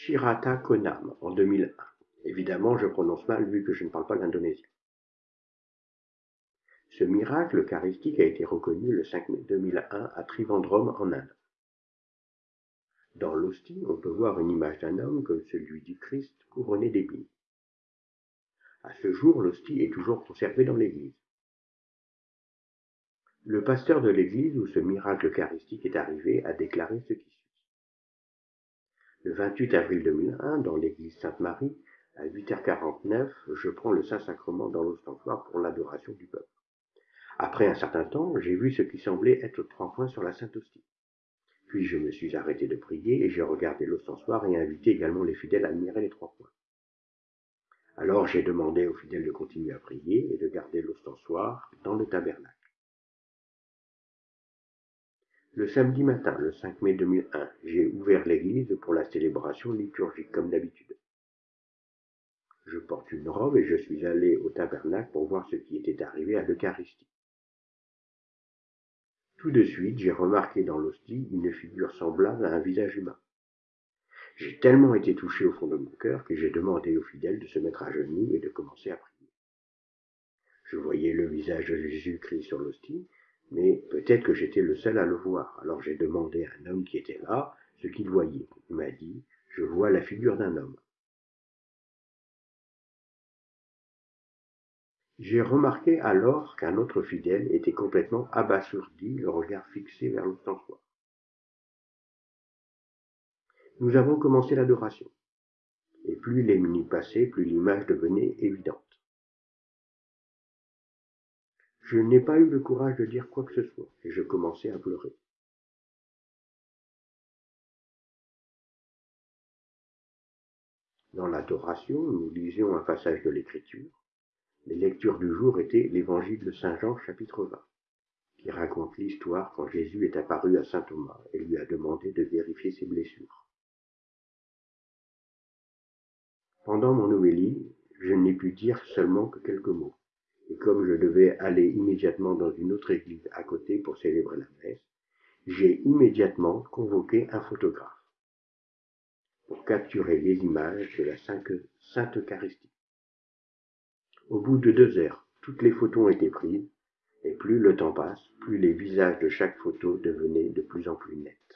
Shirata Konam en 2001. Évidemment, je prononce mal vu que je ne parle pas l'indonésien. Ce miracle eucharistique a été reconnu le 5 mai 2001 à Trivandrum en Inde. Dans l'hostie, on peut voir une image d'un homme comme celui du Christ couronné d'épines. À ce jour, l'hostie est toujours conservée dans l'église. Le pasteur de l'église où ce miracle eucharistique est arrivé a déclaré ce qui suit. Le 28 avril 2001, dans l'église Sainte-Marie, à 8h49, je prends le Saint-Sacrement dans l'ostensoir pour l'adoration du peuple. Après un certain temps, j'ai vu ce qui semblait être trois points sur la Sainte Hostie. Puis je me suis arrêté de prier et j'ai regardé l'ostensoir et invité également les fidèles à admirer les trois points. Alors j'ai demandé aux fidèles de continuer à prier et de garder l'ostensoir dans le tabernacle. Le samedi matin, le 5 mai 2001, j'ai ouvert l'église pour la célébration liturgique comme d'habitude. Je porte une robe et je suis allé au tabernacle pour voir ce qui était arrivé à l'Eucharistie. Tout de suite, j'ai remarqué dans l'hostie une figure semblable à un visage humain. J'ai tellement été touché au fond de mon cœur que j'ai demandé aux fidèles de se mettre à genoux et de commencer à prier. Je voyais le visage de Jésus-Christ sur l'hostie, mais peut-être que j'étais le seul à le voir. Alors j'ai demandé à un homme qui était là ce qu'il voyait. Il m'a dit, je vois la figure d'un homme. J'ai remarqué alors qu'un autre fidèle était complètement abasourdi, le regard fixé vers l'ostensoir. Nous avons commencé l'adoration, et plus les minutes passaient, plus l'image devenait évidente. Je n'ai pas eu le courage de dire quoi que ce soit, et je commençais à pleurer. Dans l'adoration, nous lisions un passage de l'Écriture, les lectures du jour étaient l'évangile de Saint Jean chapitre 20, qui raconte l'histoire quand Jésus est apparu à Saint Thomas et lui a demandé de vérifier ses blessures. Pendant mon homélie, je n'ai pu dire seulement que quelques mots. Et comme je devais aller immédiatement dans une autre église à côté pour célébrer la messe, j'ai immédiatement convoqué un photographe pour capturer les images de la Sainte Eucharistie. Au bout de deux heures, toutes les photos ont été prises, et plus le temps passe, plus les visages de chaque photo devenaient de plus en plus nets.